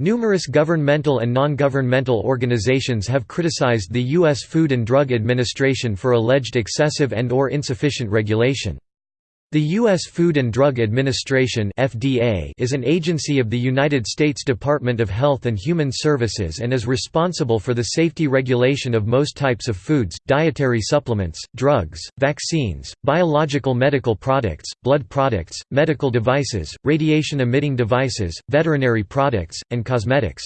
Numerous governmental and non-governmental organizations have criticized the U.S. Food and Drug Administration for alleged excessive and or insufficient regulation. The U.S. Food and Drug Administration (FDA) is an agency of the United States Department of Health and Human Services and is responsible for the safety regulation of most types of foods, dietary supplements, drugs, vaccines, biological medical products, blood products, medical devices, radiation-emitting devices, veterinary products, and cosmetics.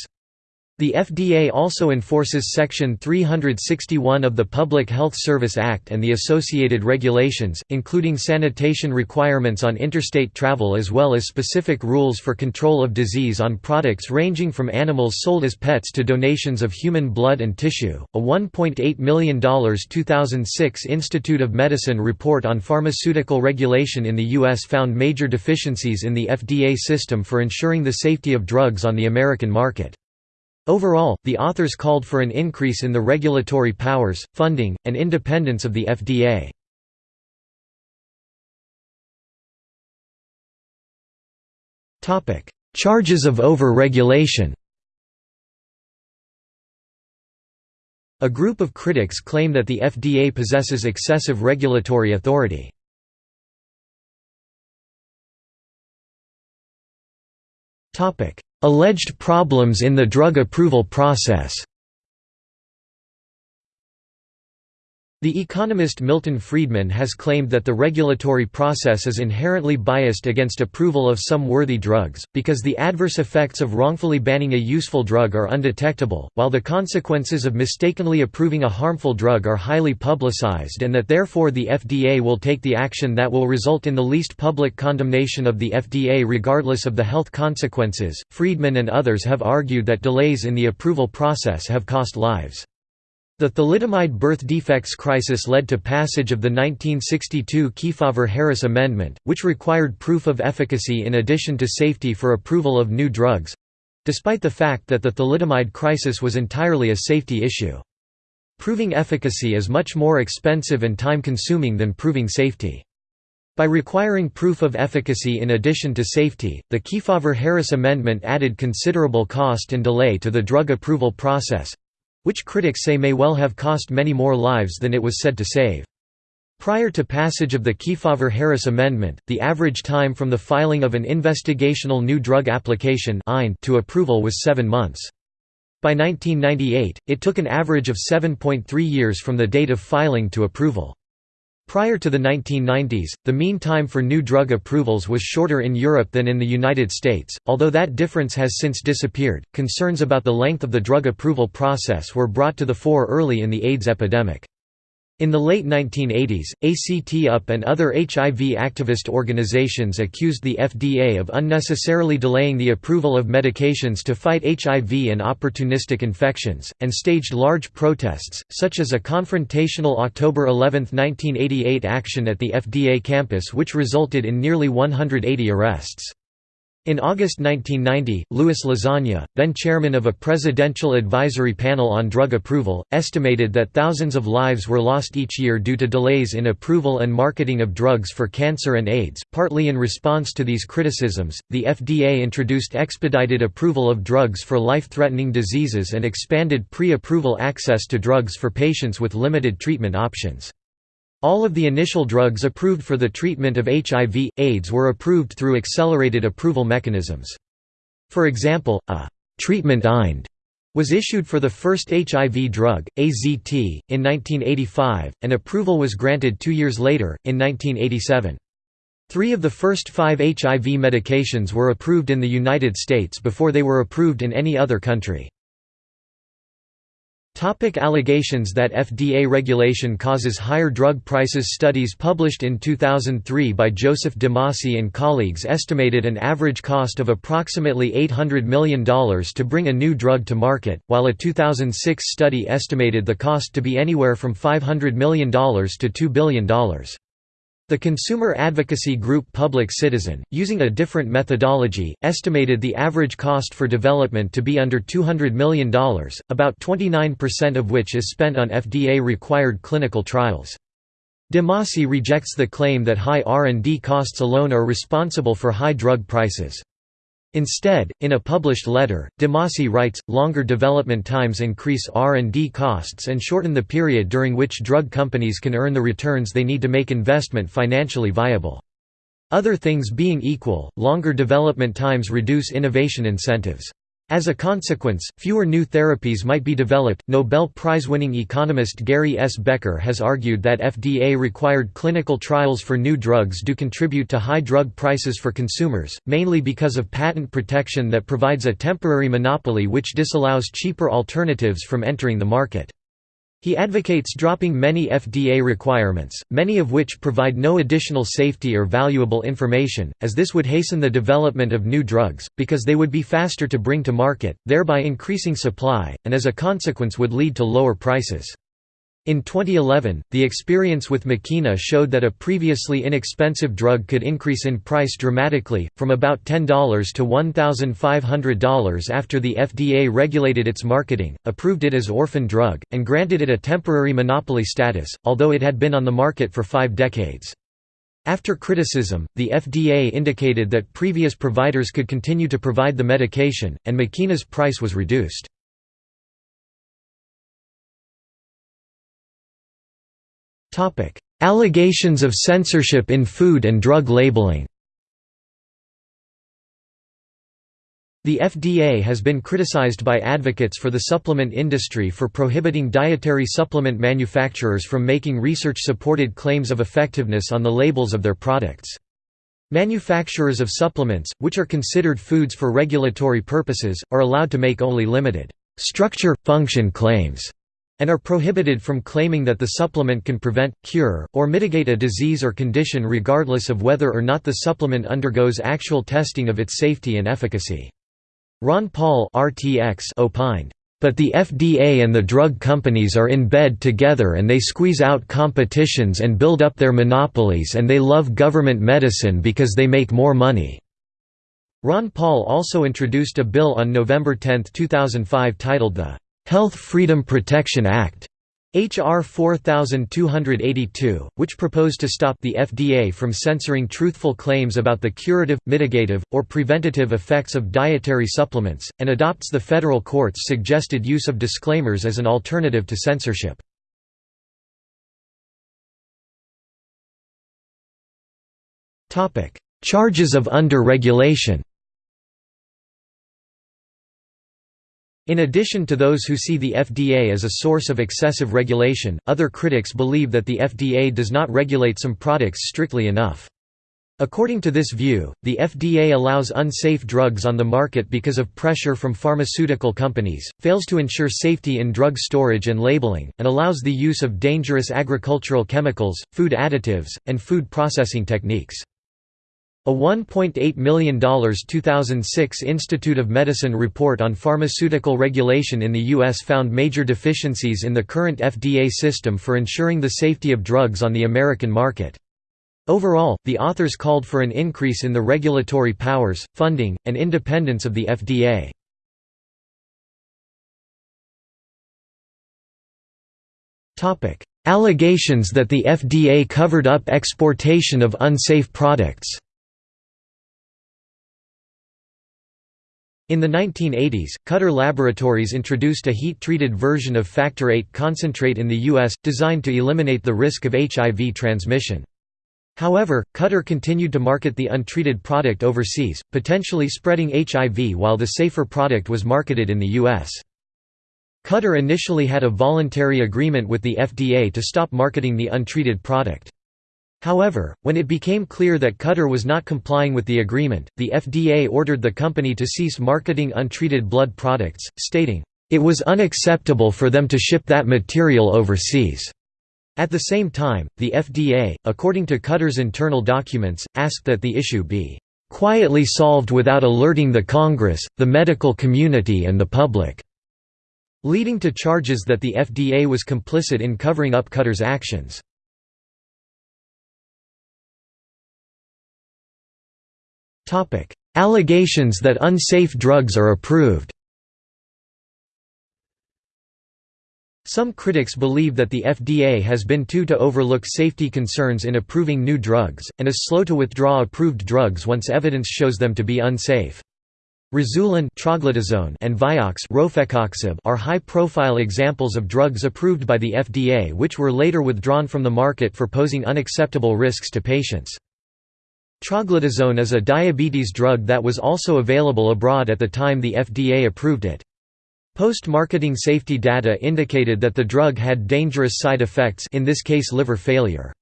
The FDA also enforces Section 361 of the Public Health Service Act and the associated regulations, including sanitation requirements on interstate travel as well as specific rules for control of disease on products ranging from animals sold as pets to donations of human blood and tissue. A $1.8 million 2006 Institute of Medicine report on pharmaceutical regulation in the U.S. found major deficiencies in the FDA system for ensuring the safety of drugs on the American market. Overall, the authors called for an increase in the regulatory powers, funding, and independence of the FDA. Charges of over-regulation A group of critics claim that the FDA possesses excessive regulatory authority. Alleged problems in the drug approval process The economist Milton Friedman has claimed that the regulatory process is inherently biased against approval of some worthy drugs, because the adverse effects of wrongfully banning a useful drug are undetectable, while the consequences of mistakenly approving a harmful drug are highly publicized and that therefore the FDA will take the action that will result in the least public condemnation of the FDA regardless of the health consequences. Friedman and others have argued that delays in the approval process have cost lives. The thalidomide birth defects crisis led to passage of the 1962 Kefauver-Harris Amendment, which required proof of efficacy in addition to safety for approval of new drugs—despite the fact that the thalidomide crisis was entirely a safety issue. Proving efficacy is much more expensive and time-consuming than proving safety. By requiring proof of efficacy in addition to safety, the Kefauver-Harris Amendment added considerable cost and delay to the drug approval process, which critics say may well have cost many more lives than it was said to save. Prior to passage of the Kefauver-Harris Amendment, the average time from the filing of an investigational new drug application to approval was seven months. By 1998, it took an average of 7.3 years from the date of filing to approval. Prior to the 1990s, the mean time for new drug approvals was shorter in Europe than in the United States, although that difference has since disappeared. Concerns about the length of the drug approval process were brought to the fore early in the AIDS epidemic. In the late 1980s, ACT UP and other HIV activist organizations accused the FDA of unnecessarily delaying the approval of medications to fight HIV and opportunistic infections, and staged large protests, such as a confrontational October 11, 1988 action at the FDA campus which resulted in nearly 180 arrests. In August 1990, Louis Lasagna, then chairman of a presidential advisory panel on drug approval, estimated that thousands of lives were lost each year due to delays in approval and marketing of drugs for cancer and AIDS. Partly in response to these criticisms, the FDA introduced expedited approval of drugs for life threatening diseases and expanded pre approval access to drugs for patients with limited treatment options. All of the initial drugs approved for the treatment of HIV, AIDS were approved through accelerated approval mechanisms. For example, a «treatment IND» was issued for the first HIV drug, AZT, in 1985, and approval was granted two years later, in 1987. Three of the first five HIV medications were approved in the United States before they were approved in any other country. Topic allegations that FDA regulation causes higher drug prices Studies published in 2003 by Joseph DiMasi and colleagues estimated an average cost of approximately $800 million to bring a new drug to market, while a 2006 study estimated the cost to be anywhere from $500 million to $2 billion. The consumer advocacy group Public Citizen, using a different methodology, estimated the average cost for development to be under $200 million, about 29% of which is spent on FDA-required clinical trials. DiMasi rejects the claim that high R&D costs alone are responsible for high drug prices. Instead, in a published letter, DiMasi writes, longer development times increase R&D costs and shorten the period during which drug companies can earn the returns they need to make investment financially viable. Other things being equal, longer development times reduce innovation incentives. As a consequence, fewer new therapies might be developed. Nobel Prize winning economist Gary S. Becker has argued that FDA required clinical trials for new drugs do contribute to high drug prices for consumers, mainly because of patent protection that provides a temporary monopoly which disallows cheaper alternatives from entering the market. He advocates dropping many FDA requirements, many of which provide no additional safety or valuable information, as this would hasten the development of new drugs, because they would be faster to bring to market, thereby increasing supply, and as a consequence would lead to lower prices. In 2011, the experience with Makena showed that a previously inexpensive drug could increase in price dramatically, from about $10 to $1,500 after the FDA regulated its marketing, approved it as orphan drug, and granted it a temporary monopoly status, although it had been on the market for five decades. After criticism, the FDA indicated that previous providers could continue to provide the medication, and Makena's price was reduced. Allegations of censorship in food and drug labeling. The FDA has been criticized by advocates for the supplement industry for prohibiting dietary supplement manufacturers from making research-supported claims of effectiveness on the labels of their products. Manufacturers of supplements, which are considered foods for regulatory purposes, are allowed to make only limited structure-function claims and are prohibited from claiming that the supplement can prevent, cure, or mitigate a disease or condition regardless of whether or not the supplement undergoes actual testing of its safety and efficacy. Ron Paul RTX opined, "...but the FDA and the drug companies are in bed together and they squeeze out competitions and build up their monopolies and they love government medicine because they make more money." Ron Paul also introduced a bill on November 10, 2005 titled the Health Freedom Protection Act H.R. 4282, which proposed to stop the FDA from censoring truthful claims about the curative, mitigative, or preventative effects of dietary supplements, and adopts the federal court's suggested use of disclaimers as an alternative to censorship. Charges of under-regulation In addition to those who see the FDA as a source of excessive regulation, other critics believe that the FDA does not regulate some products strictly enough. According to this view, the FDA allows unsafe drugs on the market because of pressure from pharmaceutical companies, fails to ensure safety in drug storage and labeling, and allows the use of dangerous agricultural chemicals, food additives, and food processing techniques. A $1.8 million 2006 Institute of Medicine report on pharmaceutical regulation in the U.S. found major deficiencies in the current FDA system for ensuring the safety of drugs on the American market. Overall, the authors called for an increase in the regulatory powers, funding, and independence of the FDA. Allegations that the FDA covered up exportation of unsafe products In the 1980s, Cutter Laboratories introduced a heat-treated version of Factor VIII concentrate in the U.S., designed to eliminate the risk of HIV transmission. However, Cutter continued to market the untreated product overseas, potentially spreading HIV while the safer product was marketed in the U.S. Cutter initially had a voluntary agreement with the FDA to stop marketing the untreated product. However, when it became clear that Cutter was not complying with the agreement, the FDA ordered the company to cease marketing untreated blood products, stating, "...it was unacceptable for them to ship that material overseas." At the same time, the FDA, according to Cutter's internal documents, asked that the issue be quietly solved without alerting the Congress, the medical community and the public", leading to charges that the FDA was complicit in covering up Cutter's actions. Allegations that unsafe drugs are approved Some critics believe that the FDA has been too to overlook safety concerns in approving new drugs, and is slow to withdraw approved drugs once evidence shows them to be unsafe. Rezulin and Vioxx are high-profile examples of drugs approved by the FDA which were later withdrawn from the market for posing unacceptable risks to patients. Troglitazone is a diabetes drug that was also available abroad at the time the FDA approved it. Post-marketing safety data indicated that the drug had dangerous side effects in this case liver failure.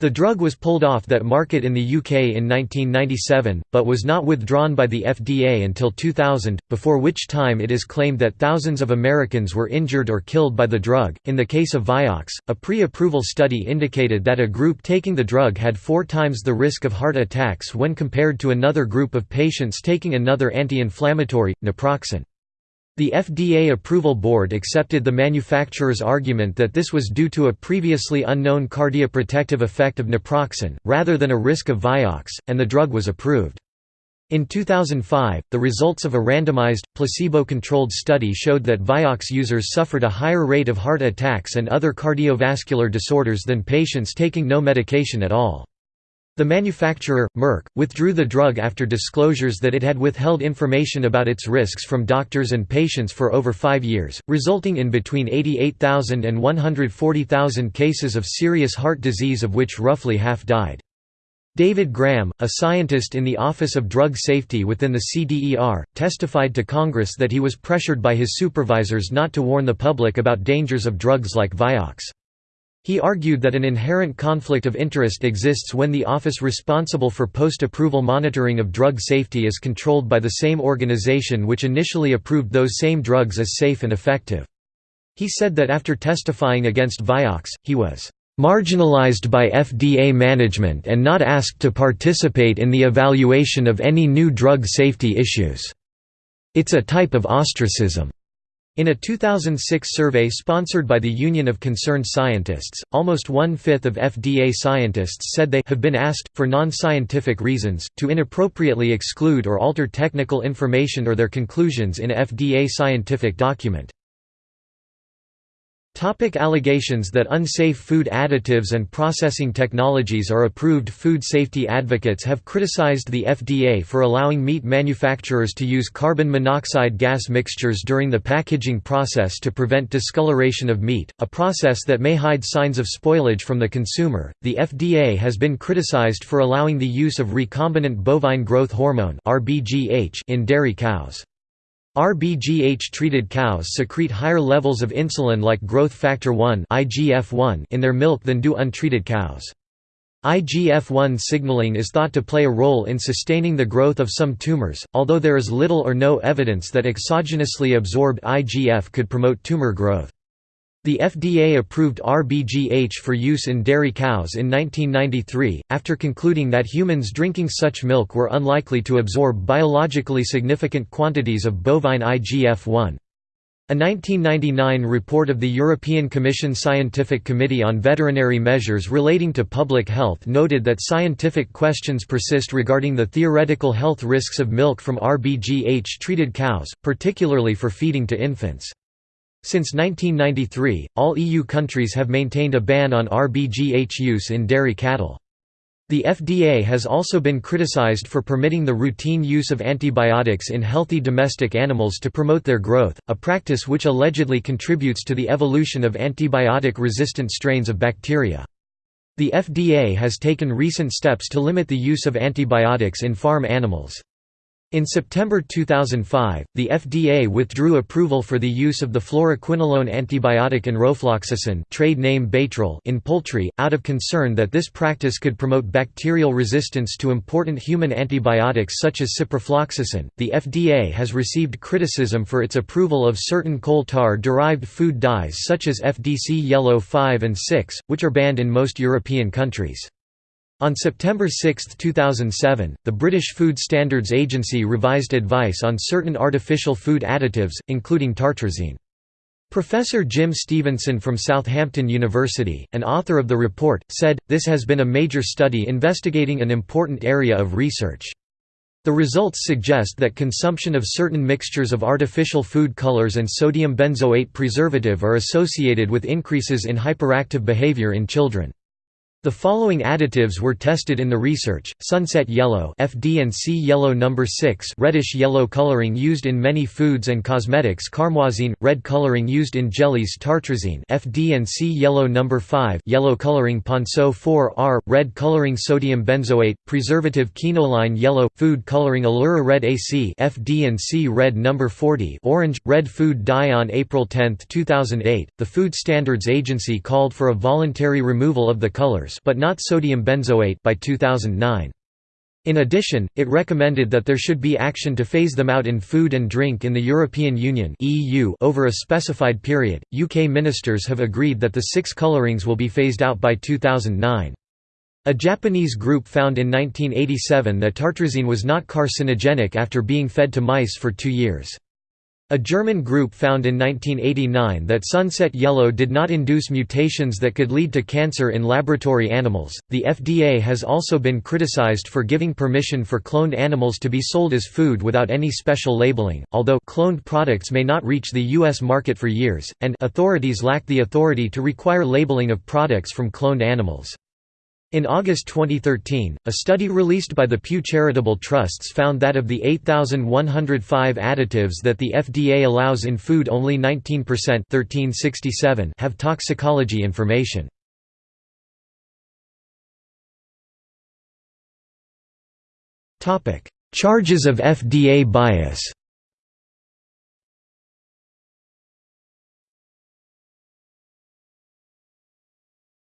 The drug was pulled off that market in the UK in 1997, but was not withdrawn by the FDA until 2000, before which time it is claimed that thousands of Americans were injured or killed by the drug. In the case of Vioxx, a pre approval study indicated that a group taking the drug had four times the risk of heart attacks when compared to another group of patients taking another anti inflammatory, naproxen. The FDA approval board accepted the manufacturer's argument that this was due to a previously unknown cardioprotective effect of naproxen, rather than a risk of Vioxx, and the drug was approved. In 2005, the results of a randomized, placebo-controlled study showed that Vioxx users suffered a higher rate of heart attacks and other cardiovascular disorders than patients taking no medication at all. The manufacturer, Merck, withdrew the drug after disclosures that it had withheld information about its risks from doctors and patients for over five years, resulting in between 88,000 and 140,000 cases of serious heart disease of which roughly half died. David Graham, a scientist in the Office of Drug Safety within the CDER, testified to Congress that he was pressured by his supervisors not to warn the public about dangers of drugs like Vioxx. He argued that an inherent conflict of interest exists when the office responsible for post-approval monitoring of drug safety is controlled by the same organization which initially approved those same drugs as safe and effective. He said that after testifying against Vioxx, he was marginalized by FDA management and not asked to participate in the evaluation of any new drug safety issues. It's a type of ostracism. In a 2006 survey sponsored by the Union of Concerned Scientists, almost one-fifth of FDA scientists said they have been asked, for non-scientific reasons, to inappropriately exclude or alter technical information or their conclusions in a FDA scientific document. Topic allegations that unsafe food additives and processing technologies are approved Food safety advocates have criticized the FDA for allowing meat manufacturers to use carbon monoxide gas mixtures during the packaging process to prevent discoloration of meat, a process that may hide signs of spoilage from the consumer. The FDA has been criticized for allowing the use of recombinant bovine growth hormone in dairy cows. RBGH-treated cows secrete higher levels of insulin like growth factor 1 in their milk than do untreated cows. IGF-1 signaling is thought to play a role in sustaining the growth of some tumors, although there is little or no evidence that exogenously absorbed IGF could promote tumor growth. The FDA approved RBGH for use in dairy cows in 1993, after concluding that humans drinking such milk were unlikely to absorb biologically significant quantities of bovine IGF-1. A 1999 report of the European Commission Scientific Committee on Veterinary Measures relating to public health noted that scientific questions persist regarding the theoretical health risks of milk from RBGH-treated cows, particularly for feeding to infants. Since 1993, all EU countries have maintained a ban on RBGH use in dairy cattle. The FDA has also been criticized for permitting the routine use of antibiotics in healthy domestic animals to promote their growth, a practice which allegedly contributes to the evolution of antibiotic-resistant strains of bacteria. The FDA has taken recent steps to limit the use of antibiotics in farm animals. In September 2005, the FDA withdrew approval for the use of the fluoroquinolone antibiotic enrofloxacin trade name Baytril in poultry, out of concern that this practice could promote bacterial resistance to important human antibiotics such as ciprofloxacin. The FDA has received criticism for its approval of certain coal tar derived food dyes such as FDC Yellow 5 and 6, which are banned in most European countries. On September 6, 2007, the British Food Standards Agency revised advice on certain artificial food additives, including tartrazine. Professor Jim Stevenson from Southampton University, an author of the report, said, this has been a major study investigating an important area of research. The results suggest that consumption of certain mixtures of artificial food colors and sodium benzoate preservative are associated with increases in hyperactive behavior in children. The following additives were tested in the research: sunset yellow (FD&C yellow number 6), reddish yellow coloring used in many foods and cosmetics; carmoisine, red coloring used in jellies; tartrazine (FD&C yellow number 5), yellow coloring ponceau 4R, red coloring sodium benzoate; preservative quinoline yellow, food coloring allura red AC (FD&C red number 40), orange, red food dye. On April 10, 2008, the Food Standards Agency called for a voluntary removal of the colors but not sodium benzoate by 2009. In addition, it recommended that there should be action to phase them out in food and drink in the European Union (EU) over a specified period. UK ministers have agreed that the six colorings will be phased out by 2009. A Japanese group found in 1987 that tartrazine was not carcinogenic after being fed to mice for two years. A German group found in 1989 that sunset yellow did not induce mutations that could lead to cancer in laboratory animals. The FDA has also been criticized for giving permission for cloned animals to be sold as food without any special labeling, although cloned products may not reach the U.S. market for years, and authorities lack the authority to require labeling of products from cloned animals. In August 2013, a study released by the Pew Charitable Trusts found that of the 8,105 additives that the FDA allows in food only 19% 1367 have toxicology information. Charges of FDA bias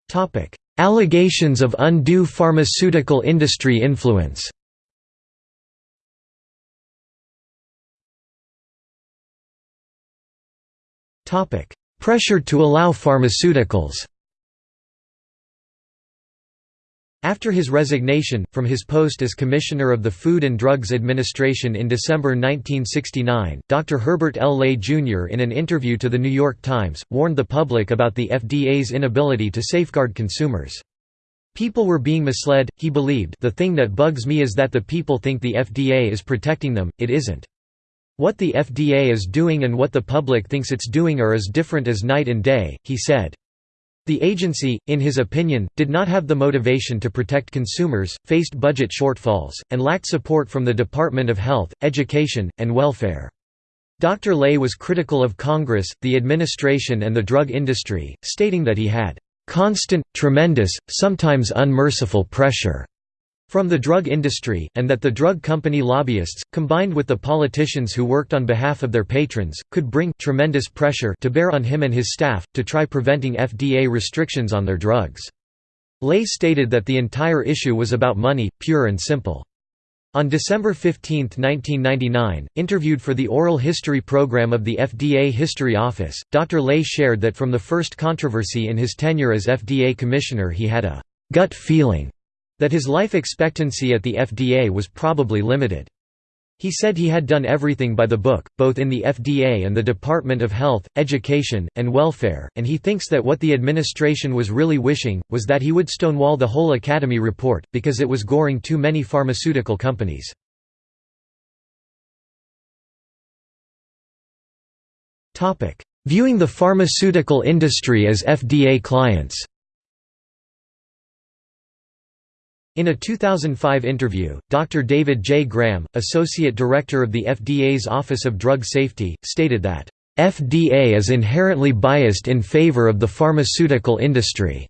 Topic Allegations of undue pharmaceutical industry influence. Pressure to allow pharmaceuticals After his resignation, from his post as Commissioner of the Food and Drugs Administration in December 1969, Dr. Herbert L. Ley, Jr. in an interview to The New York Times, warned the public about the FDA's inability to safeguard consumers. People were being misled, he believed the thing that bugs me is that the people think the FDA is protecting them, it isn't. What the FDA is doing and what the public thinks it's doing are as different as night and day, he said. The agency, in his opinion, did not have the motivation to protect consumers, faced budget shortfalls, and lacked support from the Department of Health, Education, and Welfare. Dr. Ley was critical of Congress, the administration and the drug industry, stating that he had "...constant, tremendous, sometimes unmerciful pressure." From the drug industry, and that the drug company lobbyists, combined with the politicians who worked on behalf of their patrons, could bring tremendous pressure to bear on him and his staff, to try preventing FDA restrictions on their drugs. Ley stated that the entire issue was about money, pure and simple. On December 15, 1999, interviewed for the oral history program of the FDA History Office, Dr. Ley shared that from the first controversy in his tenure as FDA Commissioner he had a «gut feeling» that his life expectancy at the FDA was probably limited. He said he had done everything by the book, both in the FDA and the Department of Health, Education, and Welfare, and he thinks that what the administration was really wishing, was that he would stonewall the whole Academy report, because it was goring too many pharmaceutical companies. Viewing the pharmaceutical industry as FDA clients In a 2005 interview, Dr. David J. Graham, Associate Director of the FDA's Office of Drug Safety, stated that, "...FDA is inherently biased in favor of the pharmaceutical industry.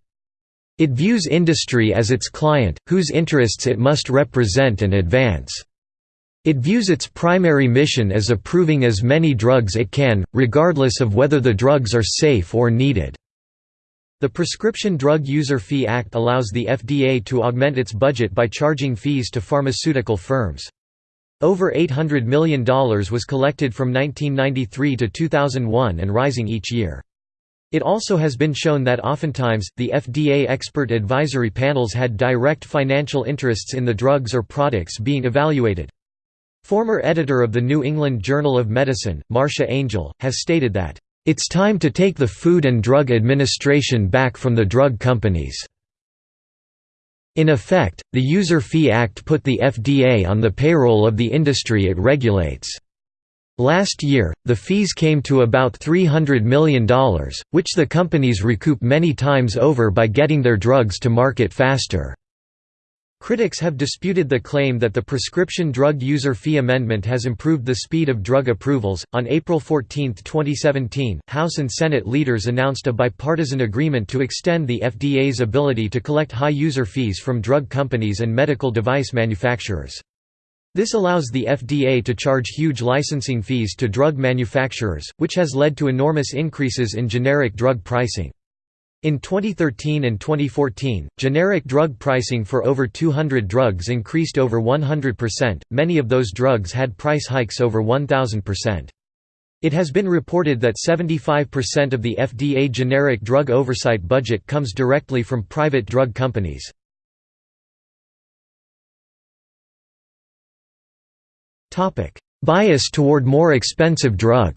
It views industry as its client, whose interests it must represent and advance. It views its primary mission as approving as many drugs it can, regardless of whether the drugs are safe or needed." The Prescription Drug User Fee Act allows the FDA to augment its budget by charging fees to pharmaceutical firms. Over $800 million was collected from 1993 to 2001 and rising each year. It also has been shown that oftentimes, the FDA expert advisory panels had direct financial interests in the drugs or products being evaluated. Former editor of the New England Journal of Medicine, Marcia Angell, has stated that it's time to take the Food and Drug Administration back from the drug companies. In effect, the User Fee Act put the FDA on the payroll of the industry it regulates. Last year, the fees came to about $300 million, which the companies recoup many times over by getting their drugs to market faster. Critics have disputed the claim that the Prescription Drug User Fee Amendment has improved the speed of drug approvals. On April 14, 2017, House and Senate leaders announced a bipartisan agreement to extend the FDA's ability to collect high user fees from drug companies and medical device manufacturers. This allows the FDA to charge huge licensing fees to drug manufacturers, which has led to enormous increases in generic drug pricing. In 2013 and 2014, generic drug pricing for over 200 drugs increased over 100%, many of those drugs had price hikes over 1,000%. It has been reported that 75% of the FDA generic drug oversight budget comes directly from private drug companies. Bias toward more expensive drug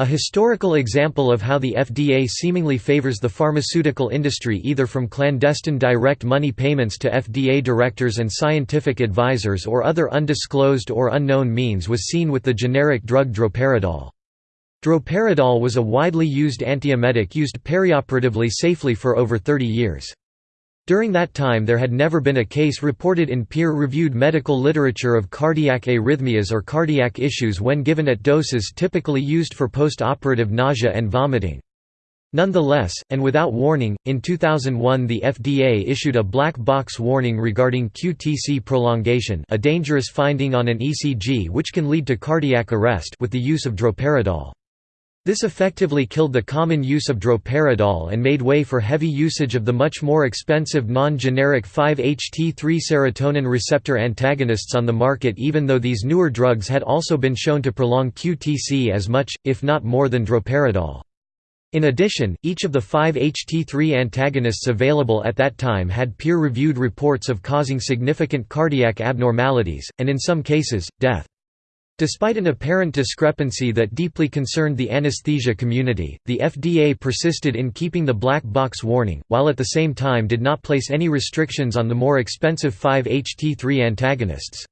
A historical example of how the FDA seemingly favors the pharmaceutical industry either from clandestine direct money payments to FDA directors and scientific advisors or other undisclosed or unknown means was seen with the generic drug droperidol. Droperidol was a widely used antiemetic used perioperatively safely for over 30 years. During that time there had never been a case reported in peer-reviewed medical literature of cardiac arrhythmias or cardiac issues when given at doses typically used for post-operative nausea and vomiting. Nonetheless, and without warning, in 2001 the FDA issued a black box warning regarding QTc prolongation a dangerous finding on an ECG which can lead to cardiac arrest with the use of droperidol. This effectively killed the common use of droperidol and made way for heavy usage of the much more expensive non-generic 5-HT3 serotonin receptor antagonists on the market even though these newer drugs had also been shown to prolong QTc as much, if not more than droperidol. In addition, each of the 5-HT3 antagonists available at that time had peer-reviewed reports of causing significant cardiac abnormalities, and in some cases, death. Despite an apparent discrepancy that deeply concerned the anesthesia community, the FDA persisted in keeping the black box warning, while at the same time did not place any restrictions on the more expensive 5-HT3 antagonists.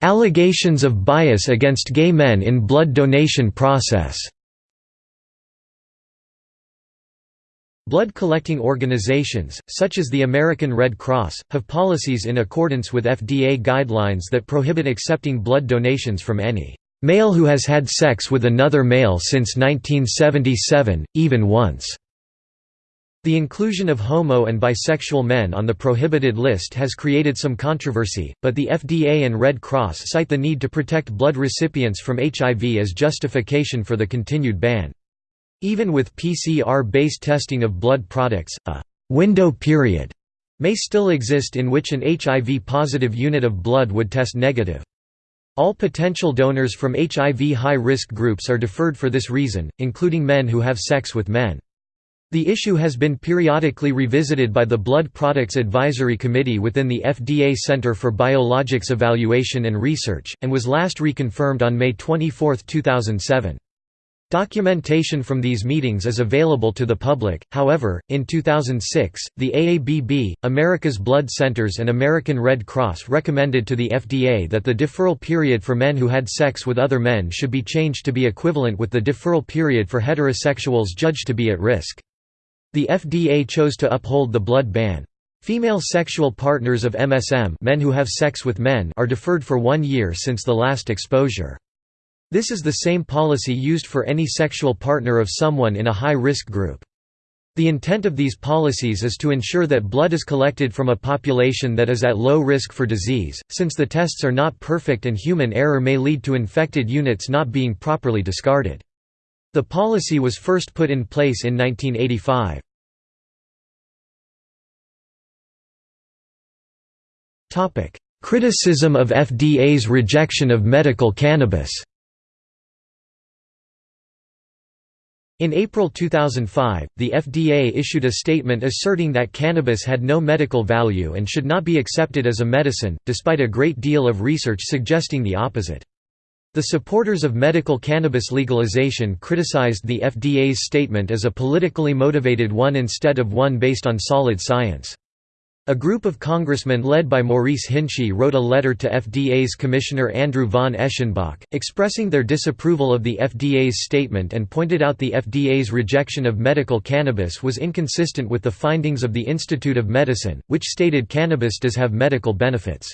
Allegations of bias against gay men in blood donation process Blood collecting organizations, such as the American Red Cross, have policies in accordance with FDA guidelines that prohibit accepting blood donations from any male who has had sex with another male since 1977, even once. The inclusion of homo and bisexual men on the prohibited list has created some controversy, but the FDA and Red Cross cite the need to protect blood recipients from HIV as justification for the continued ban. Even with PCR-based testing of blood products, a «window period» may still exist in which an HIV-positive unit of blood would test negative. All potential donors from HIV high-risk groups are deferred for this reason, including men who have sex with men. The issue has been periodically revisited by the Blood Products Advisory Committee within the FDA Center for Biologics Evaluation and Research, and was last reconfirmed on May 24, 2007. Documentation from these meetings is available to the public, however, in 2006, the AABB, America's Blood Centers and American Red Cross recommended to the FDA that the deferral period for men who had sex with other men should be changed to be equivalent with the deferral period for heterosexuals judged to be at risk. The FDA chose to uphold the blood ban. Female sexual partners of MSM men who have sex with men are deferred for one year since the last exposure. This is the same policy used for any sexual partner of someone in a high-risk group. The intent of these policies is to ensure that blood is collected from a population that is at low risk for disease, since the tests are not perfect and human error may lead to infected units not being properly discarded. The policy was first put in place in 1985. Criticism of FDA's rejection of medical cannabis In April 2005, the FDA issued a statement asserting that cannabis had no medical value and should not be accepted as a medicine, despite a great deal of research suggesting the opposite. The supporters of medical cannabis legalization criticized the FDA's statement as a politically motivated one instead of one based on solid science. A group of congressmen led by Maurice Hinchey wrote a letter to FDA's Commissioner Andrew von Eschenbach, expressing their disapproval of the FDA's statement and pointed out the FDA's rejection of medical cannabis was inconsistent with the findings of the Institute of Medicine, which stated cannabis does have medical benefits.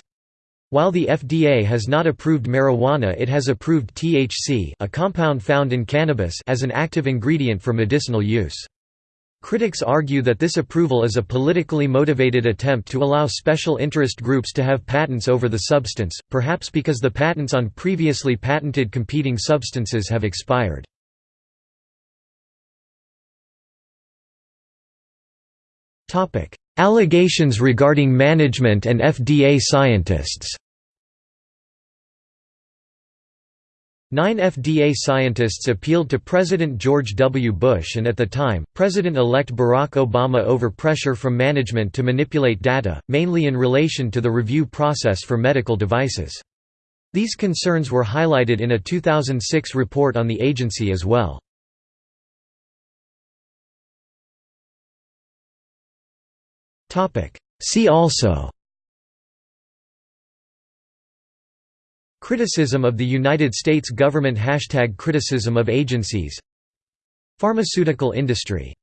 While the FDA has not approved marijuana it has approved THC a compound found in cannabis as an active ingredient for medicinal use. Critics argue that this approval is a politically motivated attempt to allow special interest groups to have patents over the substance, perhaps because the patents on previously patented competing substances have expired. Allegations regarding management and FDA scientists Nine FDA scientists appealed to President George W. Bush and at the time, President-elect Barack Obama over pressure from management to manipulate data, mainly in relation to the review process for medical devices. These concerns were highlighted in a 2006 report on the agency as well. See also Criticism of the United States government Hashtag criticism of agencies. Pharmaceutical industry